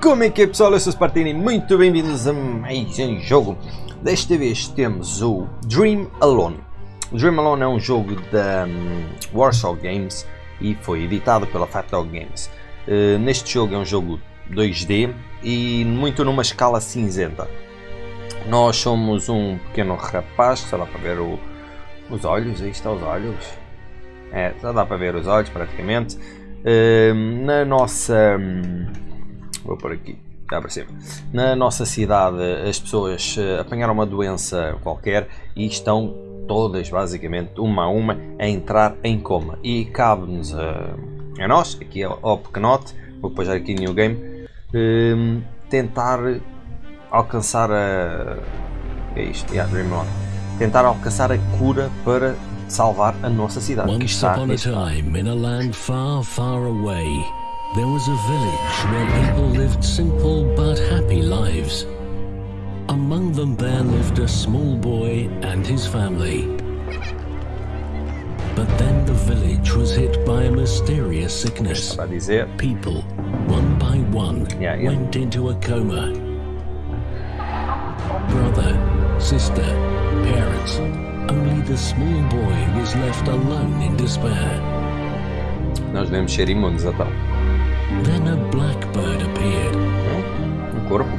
Como é que é pessoal? Eu sou o Spartini, muito bem-vindos a mais um jogo. Desta vez temos o Dream Alone. O Dream Alone é um jogo da um, Warsaw Games e foi editado pela Fat Dog Games. Uh, neste jogo é um jogo 2D e muito numa escala cinzenta. Nós somos um pequeno rapaz, só dá para ver o, os olhos, aí está os olhos. É, só dá para ver os olhos praticamente. Uh, na nossa... Um, Vou por aqui, cá para cima. Na nossa cidade as pessoas uh, apanharam uma doença qualquer e estão todas, basicamente, uma a uma, a entrar em coma. E cabe-nos uh, a nós, aqui ao pequenote, vou já aqui New Game, uh, tentar alcançar a... é isto? Yeah, Dream On. Tentar alcançar a cura para salvar a nossa cidade. Once upon a time, in a land far, far away, there was a village where people lived simple but happy lives. Among them there lived a small boy and his family. But then the village was hit by a mysterious sickness. People, one by one, yeah, yeah. went into a coma. Brother, sister, parents, only the small boy was left alone in despair. Nós devemos ser imunes a tal. Then a blackbird appeared.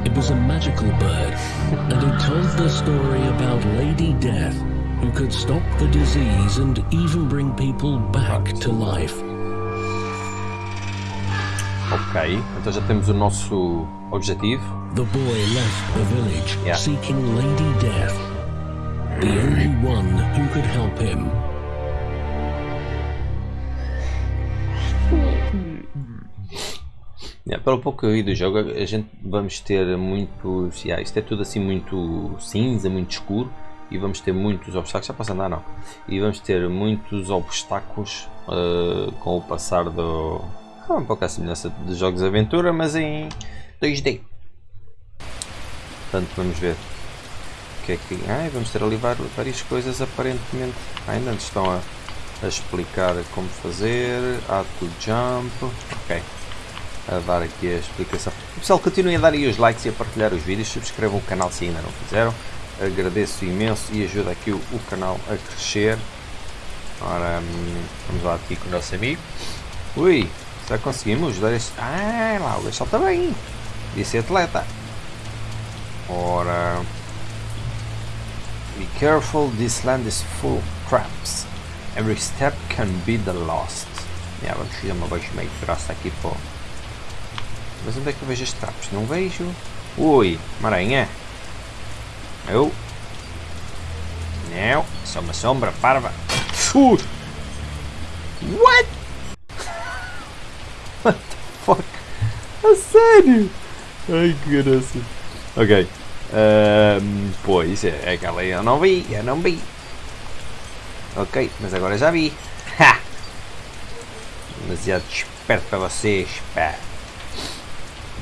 It was a magical bird, and it told the story about Lady Death, who could stop the disease and even bring people back to life. Ok, então já temos o nosso objetivo. The boy left the village Yeah. seeking Lady Death, the only one who could help him. Pelo pouco que eu vi do jogo, a gente vamos ter muitos. Yeah, isto é tudo assim muito cinza, muito escuro. E vamos ter muitos obstáculos. Já posso andar, não. E vamos ter muitos obstáculos uh, com o passar do. Ah, um pouco a semelhança de jogos de aventura, mas em 2D. Portanto, vamos ver. O que é que. Ah, vamos ter ali várias coisas aparentemente. Ainda estão a, a explicar como fazer. Add to jump. Ok a dar aqui a explicação. Pessoal, continuem a dar aí os likes e a partilhar os vídeos, subscrevam o canal se ainda não fizeram, agradeço imenso e ajuda aqui o, o canal a crescer. Ora, hum, vamos lá aqui com o nosso amigo. Ui, já conseguimos dar este... Ah, lá, o gajo está bem, devia ser atleta. Ora... Be careful, this land is full of traps. Every step can be the last. Yeah, vamos fazer uma baixa meio grossa aqui para mas onde é que eu vejo as trapos? Não vejo. Ui, uma aranha. Eu. Não, só uma sombra parva. Uh. What? What the fuck? A sério? Ai que graça. Ok. Um, pois, é aquela eu não vi, eu não vi. Ok, mas agora já vi. Ha! Demasiado esperto para vocês, pá.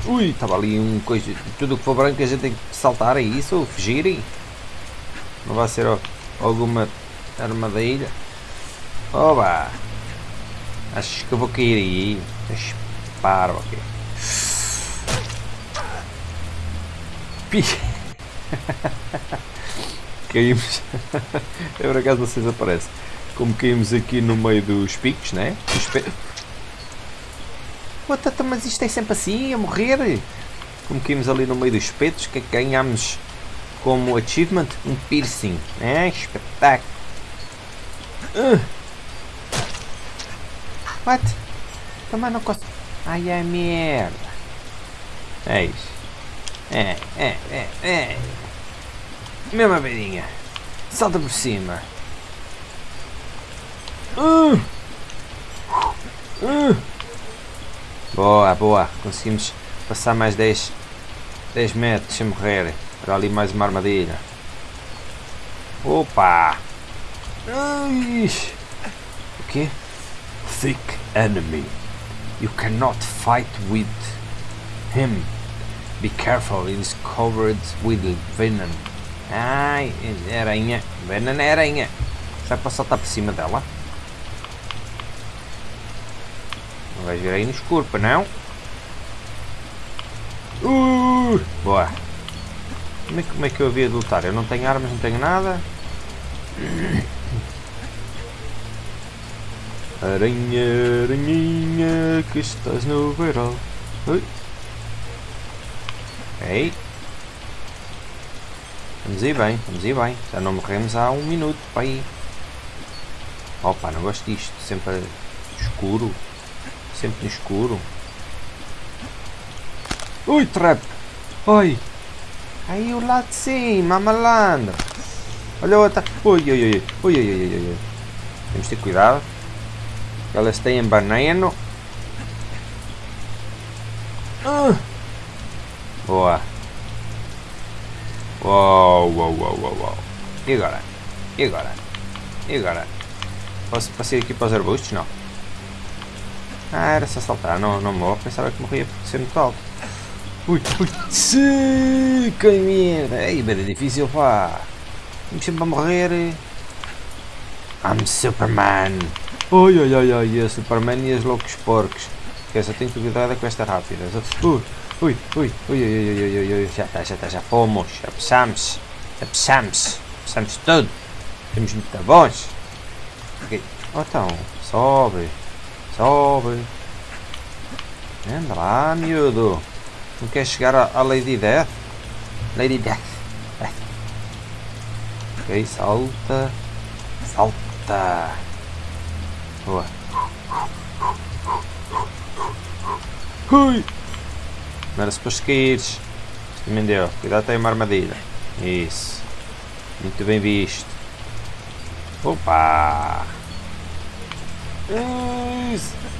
Ui, estava ali um coisa. Tudo que for branco a gente tem que saltar a isso ou fugir. Não vai ser alguma armadilha. Oba! Acho que eu vou cair aí. Disparo, ok. Pi. caímos. Eu por acaso vocês aparecem. Como caímos aqui no meio dos picos, né? Dos pe... What, mas isto é sempre assim, a morrer. Como caímos ali no meio dos espetos, que ganhamos como achievement um piercing. É, espetáculo. Uh. What? Também não consigo. Ai, é merda. É isso. É, é, é, é. Mesma beirinha. Salta por cima. Uh. Uh. Boa, boa. Conseguimos passar mais 10, 10 metros sem morrer. Olha ali mais uma armadilha. Opa! Ai. O quê? Thick enemy. You cannot fight with him. Be careful, it is covered with venom. Ai, é aranha. Venom é aranha. Será que posso saltar por cima dela? Não vais ver aí no escuro, para não? Uh, boa. Como é, como é que eu havia de lutar? Eu não tenho armas, não tenho nada. Aranha, aranhinha, que estás no verão. Ui. Ei. Vamos ir bem, vamos ir bem. Já não morremos há um minuto para aí. Opa, não gosto disto. Sempre escuro. Sempre no escuro. Ui, trap! Oi! Aí o lado de cima, malandro! Olha outra! Ui, ui, ui, ui, ui, ui, ui, ui. Temos de ter cuidado. Elas têm banano. Ah. Boa! Uau, uau, uau, uau, uau. E agora? E agora? E agora? Posso passar aqui para os arbustos? Não. Ah, era só saltar. Não, não morro. Pensava que morria por ser muito alto. Ui, ui. Sim, que merda. Ei, bem difícil, pá. Vamos sempre a morrer. I'm Superman. Oi, oi, oi. A Superman e as loucos porcos. Que só tenho que cuidar com esta rápida. Ui. Ui, ui, ui, ui, ui, ui, ui, ui, já está, já está, já fomos, já passamos, já passamos, passamos tudo, temos muito bons. Ok, oh, então, sobe, sobe, anda lá, miúdo, não quer chegar à Lady Death? Lady Death, ok, salta, salta, boa. Ui! Não era suposto caíres. Também deu. Cuidado, tem uma armadilha. Isso. Muito bem visto. Opa!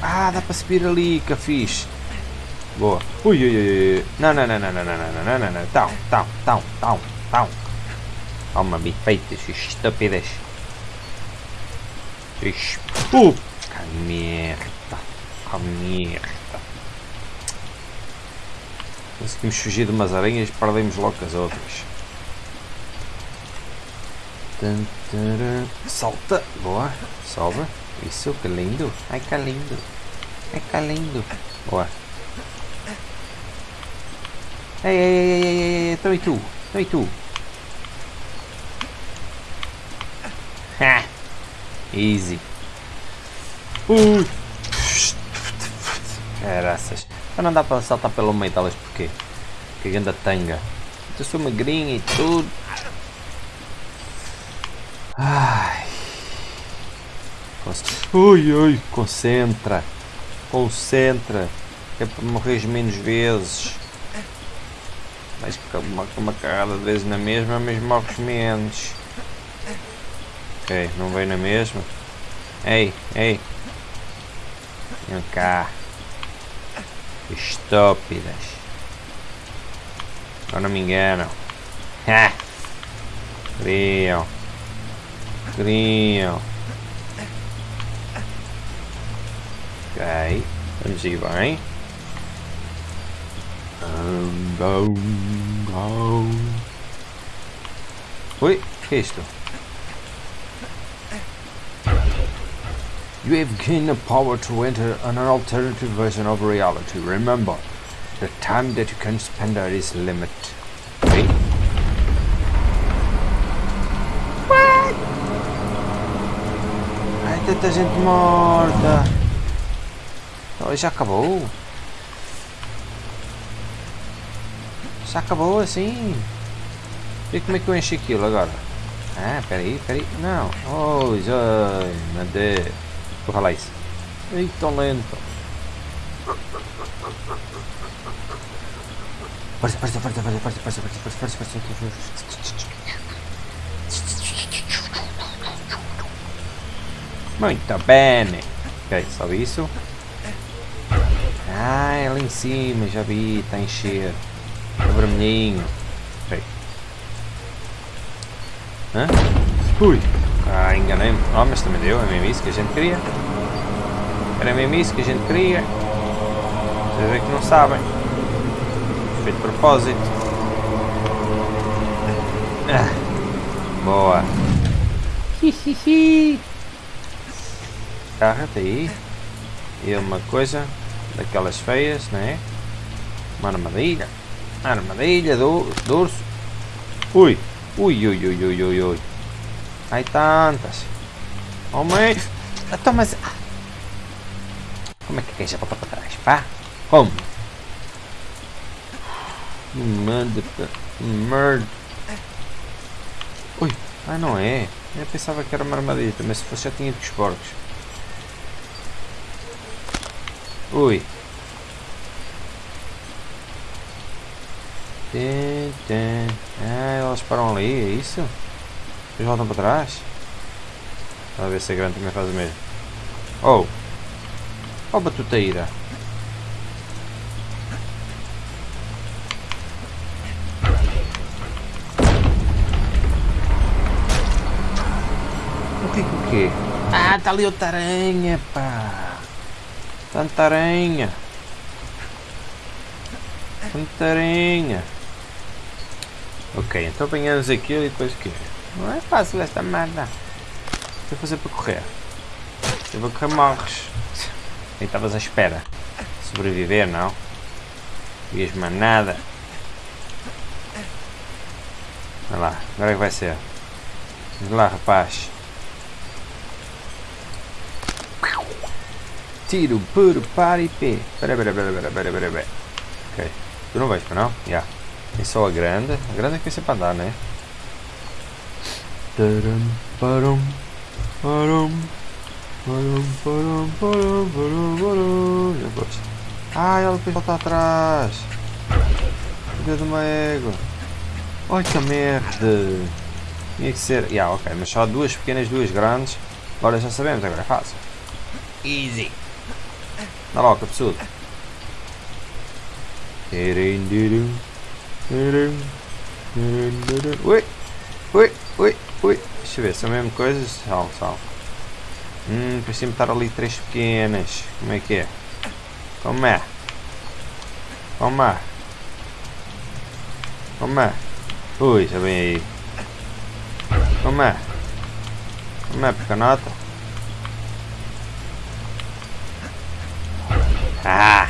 Ah, dá para subir ali, que fixe. Boa. Ui, ui, ui. Não, não, não, não, não, não, não, não, não, não. Tão, tão, tão, tão, tão. Toma, bifeitas, estúpidas. Merda. Que merda. Conseguimos fugir de umas aranhas e perdemos logo as outras. Salta! Boa! Sobe! Isso, que lindo! Ai que lindo! Ai que lindo! Boa! Ei, ei, ei, ei, ei, ei, então e tu? Então tu? Ha! Easy! Ui! Caraças! não dá para saltar pelo meio delas porque que ainda tanga. Eu sou magrinha e tudo. Ai. Ui, ui, concentra. Concentra. É para morrer menos vezes. Mas uma, uma carrada de vezes na mesma, mas morres menos. Ok, não veio na mesma. Ei, ei. Vem cá. Estúpidas. Eu não me engano. Ha! Criam. Criam. Ok. let me Vamos ir bem. Ui, que é isto? You have gained the power to enter an alternative version of reality. Remember, the time that you can spend there is limited. Okay? What? Ai, tanta gente Oh, já acabou. Já acabou assim. E como é que eu enchi aquilo agora? Ah, peraí, peraí. Não. Oh, já. Meu Deus. Vou falar isso. Ei, tão lento. Força, força, força, força, força, força, força, força, força, força. Muito bem. Ok, só isso. Ah, é lá em cima, já vi, está a encher. O vermelhinho. Ok. Hã? Ui. Ah, enganei-me. Oh, mas também deu, é mesmo isso que a gente queria. Era mesmo isso que a gente queria. Vocês é que não sabem. Feito de propósito. Ah, boa. Hihihi. Carra-te aí. E uma coisa daquelas feias, não é? Uma armadilha. Armadilha do, do urso. Ui. Ui, ui, ui, ui, ui, ui. Ai tantas. Oh mãe. Então, mas... Como é que quer já voltar para trás? Pá? Como? Manda... Merda. Ui. Ah, não é. Eu pensava que era uma armadilha, mas se fosse já tinha ido com os porcos. Ui. Tem, tem. Ah, elas param ali, é isso? Depois voltam para trás? Vamos ver se a grande também faz o mesmo. Oh! Oh, batuteira! O que o quê? Ah, está ali outra aranha, pá! Tanta aranha! Tanta aranha! Ok, então apanhamos aquilo e depois o quê? Não é fácil esta merda! O que fazer para correr? Eu vou correr morres! Nem estavas à espera. Sobreviver, não? Vias mais nada. Vai lá, agora é que vai ser. Vamos lá, rapaz. Tiro, puro, para e pé. Pera, pera, pera, pera, pera, pera. Ok. Tu não vais para não? Já. Yeah. É só a grande. A grande é que vai ser para andar, né? Taram, param, param, param, param, param, param, param. Já gosto. Ah, ela depois volta atrás. Filha de uma égua. Ai que merda. Tinha que ser. Yeah, ok, mas só duas pequenas, duas grandes. Agora já sabemos, agora é fácil. Easy. Dá logo, absurdo. Ui, ui, ui, ui. Deixa eu ver, são mesmo coisas? Sal, sal. Hum, parecia-me estar ali três pequenas. Como é que é? Como é? Como é? Como é? Ui, já vem aí. Como é? Como é, pecanota? Ah!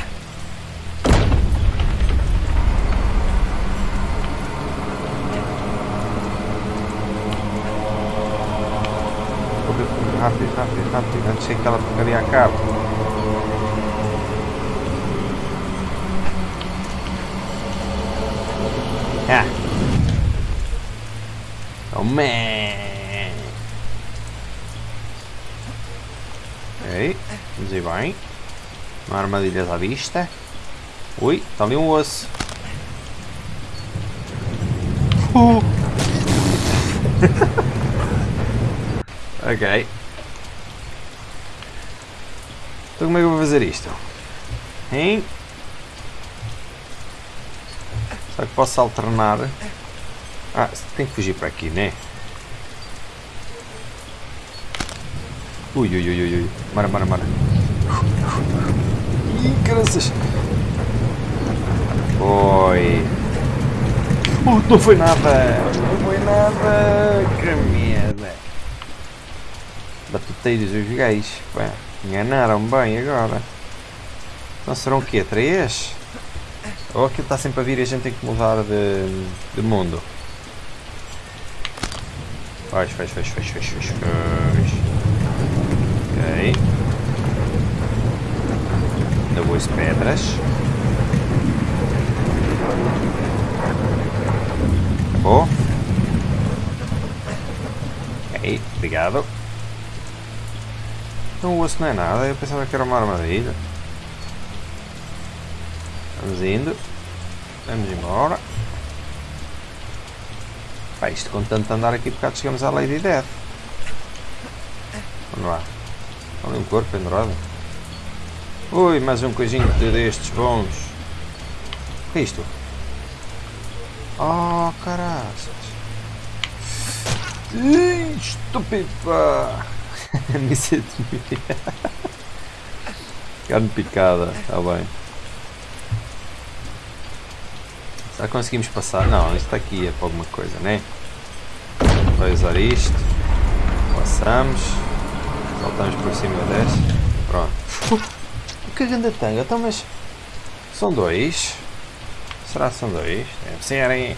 Rápido, rápido, rápido, antes que aquela porcaria acabe. Ah! Oh man! Ok, vamos ir bem. Uma armadilha à vista. Ui, está ali um osso. Uh. ok. Então como é que eu vou fazer isto? Hein? Será que posso alternar? Ah, tem que fugir para aqui, né? Ui, ui, ui, ui, ui. Mara, mara, mara. Ih, graças. Foi. Uh, não foi nada. Não foi nada. Que merda. Batuteiros os gajos. Pá, enganaram bem agora. Então serão o quê? Três? Ou aquilo está sempre a vir e a gente tem que mudar de, de mundo? Faz, faz, faz, faz, faz, faz, faz. Ok. Vou pedras. Acabou. Ok, obrigado. Não, o osso não é nada, eu pensava que era uma armadilha. Vamos indo. Vamos embora. Pá, isto com tanto andar aqui por cá chegamos à Lady Death. Vamos lá. Olha um corpo pendurado. Ui, mais um coisinho destes bons. O que é isto? Oh, caraças. Estúpido, pá. Missa de Carne picada, está bem. Que conseguimos passar? Não, isto aqui é para alguma coisa, né? Vai usar isto. Passamos. Saltamos por cima deste. Pronto. Que ganda tanga? Então, mas... São dois. Será que são dois? Deve serem.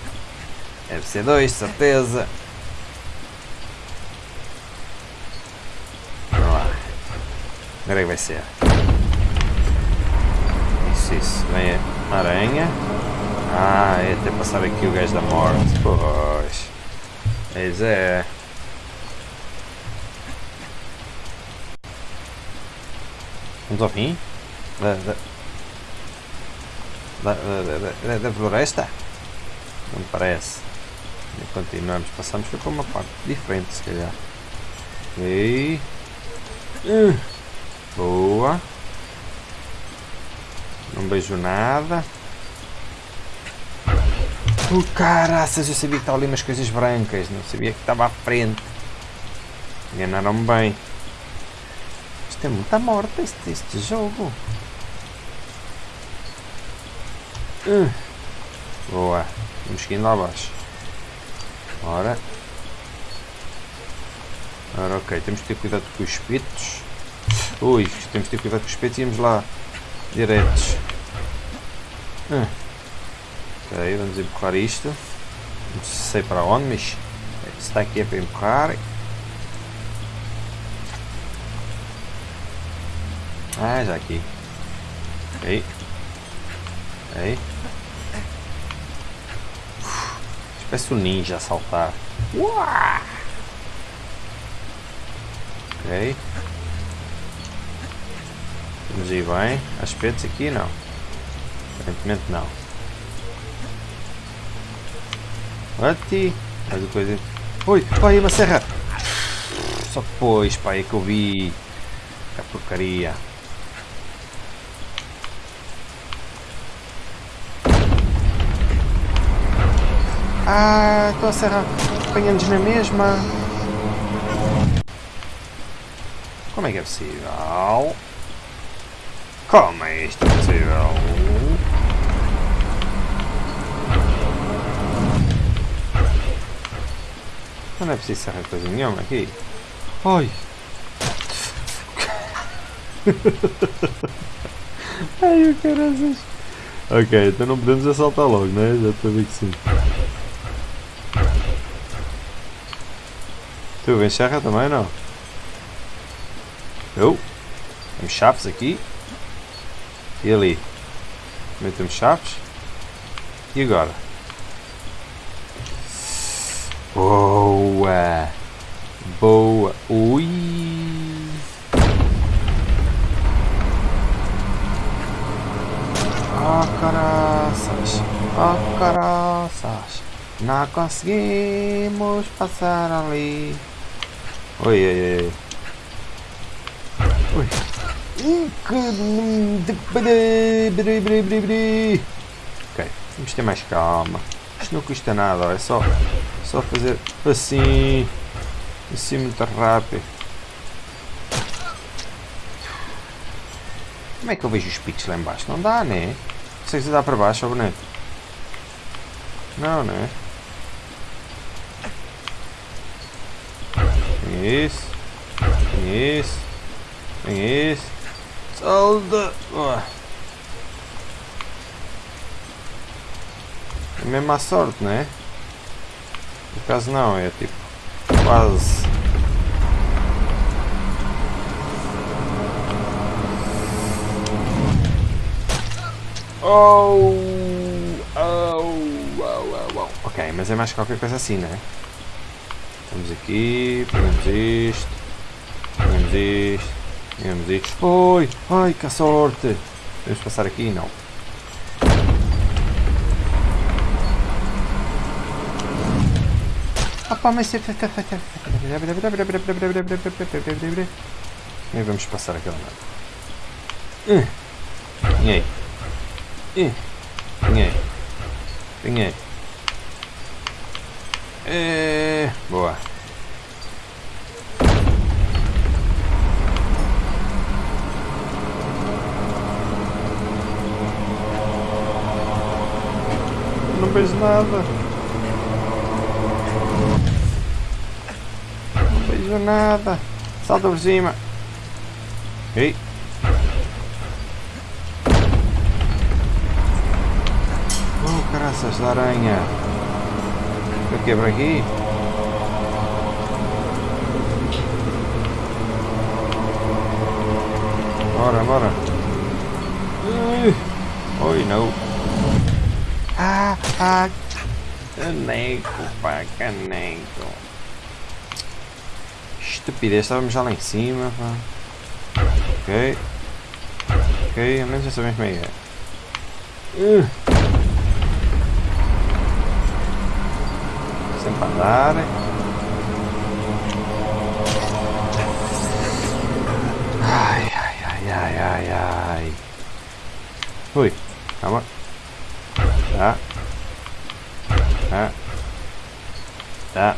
Deve ser dois, certeza. Vamos lá. Agora é que vai ser. Isso, isso. Vem a aranha. Ah, é até passar aqui o gajo da morte. Pois. Pois é. Vamos ao fim? Da, da, da, da, da floresta? Não parece. E continuamos. Passamos para uma parte diferente, se calhar. Ok. Uh, boa. Não vejo nada. Oh, caraças, eu sabia que estava ali umas coisas brancas. Não sabia que estava à frente. Enganaram-me bem. Isto é muita morte, este, este jogo. Uh. Boa. Vamos seguindo lá abaixo. Ora. Ora, ok. Temos que ter cuidado com os espetos. Ui, temos que ter cuidado com os espetos e íamos lá diretos. Uh. Ok, vamos empurrar isto. Não sei para onde, mas está aqui é para empurrar. Ah, já aqui. Ok. Ok. Parece um ninja saltar. Ok. Vamos ir bem. Aspectos aqui não. Aparentemente não. Ati. Mais uma coisa. Oi, pai, uma serra! Só depois, pai, é que eu vi. A porcaria. Ah, estou a serra apanhando-nos na mesma. Como é que é possível? Como é isto possível? Não é preciso serrar coisa nenhuma aqui. Ai! Ai, o caraças! Ok, então não podemos assaltar logo, né? Já estou a ver que sim. Tu vem serra também não? Eu? Temos chaves aqui. E ali? Também temos chaves. E agora? Boa! Boa! Ui! Oh caraças! Oh caraças! Não conseguimos passar ali. Oi, oi, oi. Oi. Ok, vamos ter mais calma. Isto não custa nada, é só, só fazer assim, assim muito rápido. Como é que eu vejo os picos lá embaixo? Não dá, né? Se dá para baixo, ou boneco. Não, né? Tem isso. Tem isso. Tem isso. Solda. É mesmo a sorte, né? No caso não, é tipo quase. Oh! Oh! Oh! Oh! oh. Ok, mas é mais qualquer coisa assim, né? Vamos aqui, põemos isto, põemos isto, põemos isto. Oi! Ai, que sorte! Podemos passar aqui? Não. Opa, mas... Nem vamos passar aquela nada. Ganhei. Ganhei. Ganhei. É... Boa. Não vejo nada. Não nada. Salta por cima. Ei. Oh, graças da aranha. Eu quebro aqui. Bora, bora. Oi, não. Ah, ah. Caneco, pá, caneco. Estupidez, estávamos já lá em cima, pá. Ok. Ok, ao menos já sabemos como é que é. Uh. Andar. Ai, ai, ai, ai, ai, ai. Ui, calma. Tá. Tá. Tá.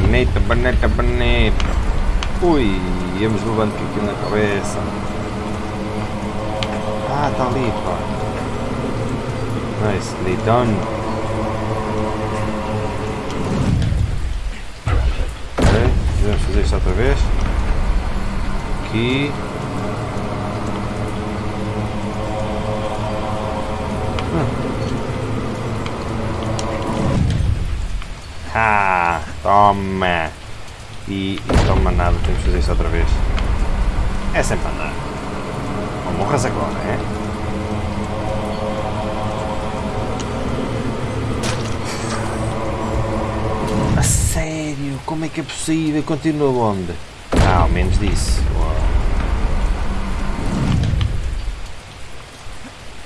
Bonita, bonita, bonita. Ui, íamos levando aquilo na cabeça. Ah, tá ali, pá. Nicely done. Vamos fazer isto outra vez. Aqui. Ah, toma! E, e toma nada, temos que fazer isso outra vez. É sempre andar. Não morras agora, é? Sério? Como é que é possível? Continua onde? Ah, ao menos disso.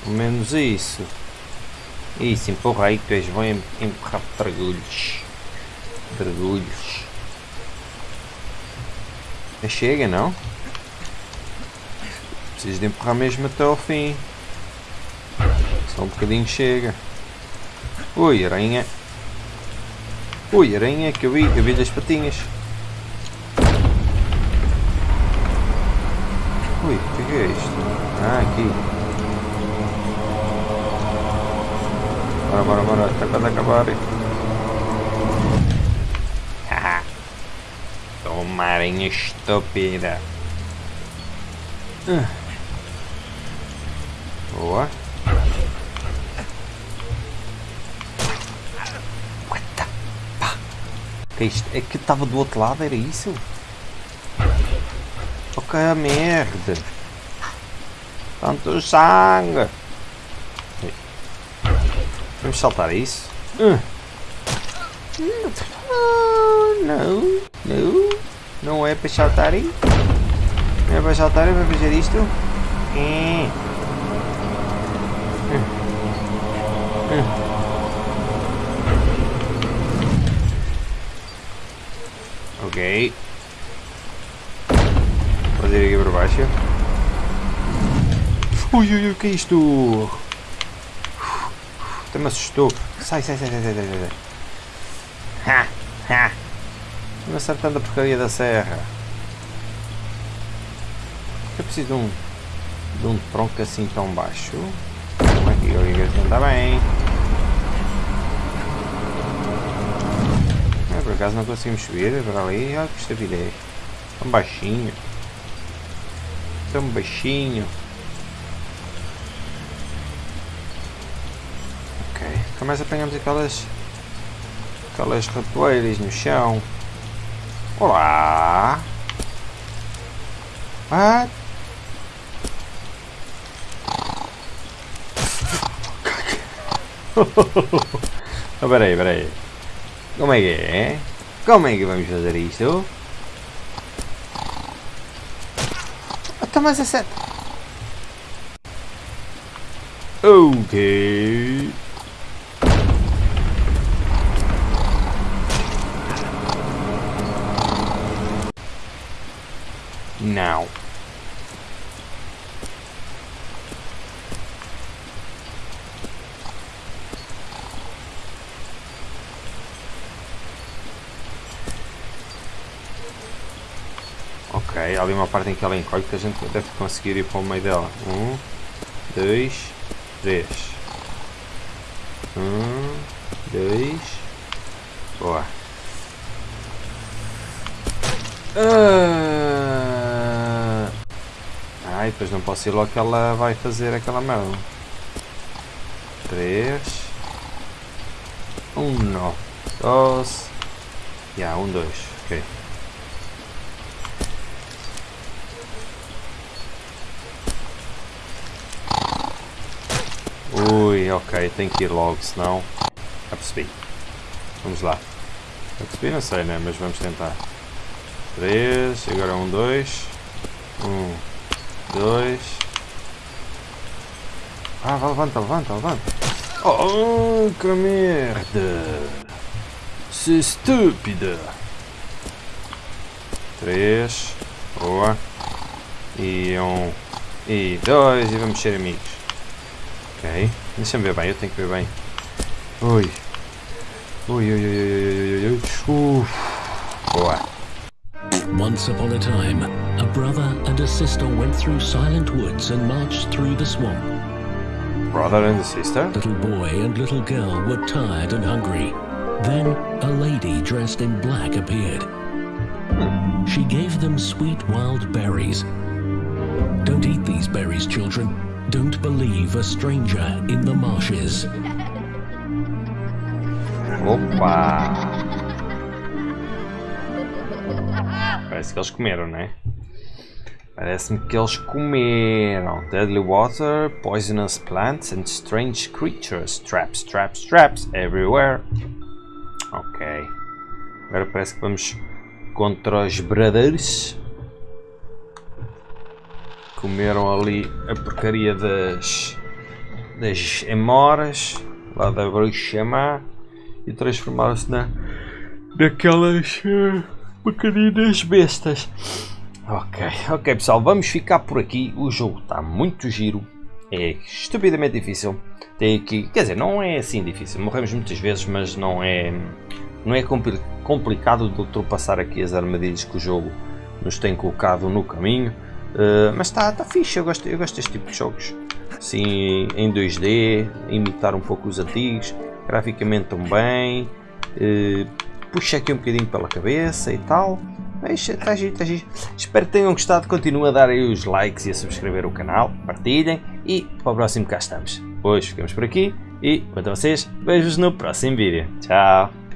Ao menos isso. Isso, empurra aí que tu és bom em empurrar dragulhos. Dragulhos. Chega, não? Preciso de empurrar mesmo até ao fim. Só um bocadinho chega. Ui, aranha. Ui, aranha que eu vi, eu vi as patinhas. Ui, o que é isto? Ah, aqui. Bora, bora, bora, está quase a acabar. Haha. Toma aranha estúpida. Ah. Que é isto? É que estava do outro lado, era isso? Ok, a merda. Tanto sangue. Vamos saltar isso? Uh. Não, não, não é para saltar. Não é para saltar, é para fazer isto. É. Ok. Fazer aqui por baixo. Ui, ui, ui, que é isto? Até me assustou. Sai, sai, sai, sai, sai, sai. Ha, ha. Me acertando a porcaria da serra. Eu preciso de um, de um tronco assim tão baixo. Como é que eu assim? Está bem. É, por acaso não conseguimos subir para ali. Olha que estupidez. Tão baixinho. Tão baixinho. Ok. Nunca mais apanhamos aquelas. Aquelas ratoeiras no chão. Olá! What? oh, peraí, peraí. Como é que é? Como é que vamos fazer isto? Então, mas é certo. Ok. Now. Ok, há ali uma parte em que ela encolhe que a gente deve conseguir ir para o meio dela. Um, dois, três. Um, dois. Boa. Ah, Ai, depois não posso ir logo que ela vai fazer aquela merda. 3, 1, 2, já, 1, 2, ok. Ui, ok, tem que ir logo, senão... Percebi. Vamos lá. Percebi, não sei, né? Mas vamos tentar. 3, agora 1, 2. 1, 2. Ah, vai, levanta, levanta, levanta. Oh, que merda! Se estúpida! 3, boa. E 1, e 2, e vamos ser amigos. Ok. Deixa-me ver bem, eu tenho que ver bem. Ui. Ui, ui, ui, ui, ui, ui. Uf. Boa. Once upon a time, a brother and a sister went through silent woods and marched through the swamp. Brother and sister? Little boy and little girl were tired and hungry. Then a lady dressed in black appeared. She gave them sweet wild berries. Don't eat these berries, children. Don't believe a stranger in the marshes. Opa! Parece que eles comeram, né? Parece-me que eles comeram. Deadly water, poisonous plants and strange creatures. Traps, traps, traps everywhere. Ok. Agora parece que vamos contra os brothers. Comeram ali a porcaria das, das emoras lá da bruxa má e transformaram-se na daquelas uh, pequeninas bestas. Ok, ok pessoal, vamos ficar por aqui. O jogo está muito giro, é estupidamente difícil. Tem aqui, quer dizer, não é assim difícil. Morremos muitas vezes, mas não é não é compli complicado de ultrapassar aqui as armadilhas que o jogo nos tem colocado no caminho. Uh, mas está tá fixe, eu gosto, eu gosto deste tipo de jogos. Assim, em 2D, imitar um pouco os antigos, graficamente também. Uh, puxa aqui um bocadinho pela cabeça e tal. Mas está giro, está giro. Espero que tenham gostado. Continuem a dar aí os likes e a subscrever o canal. Partilhem. E para o próximo cá estamos. Hoje ficamos por aqui. E quanto a vocês, beijos no próximo vídeo. Tchau.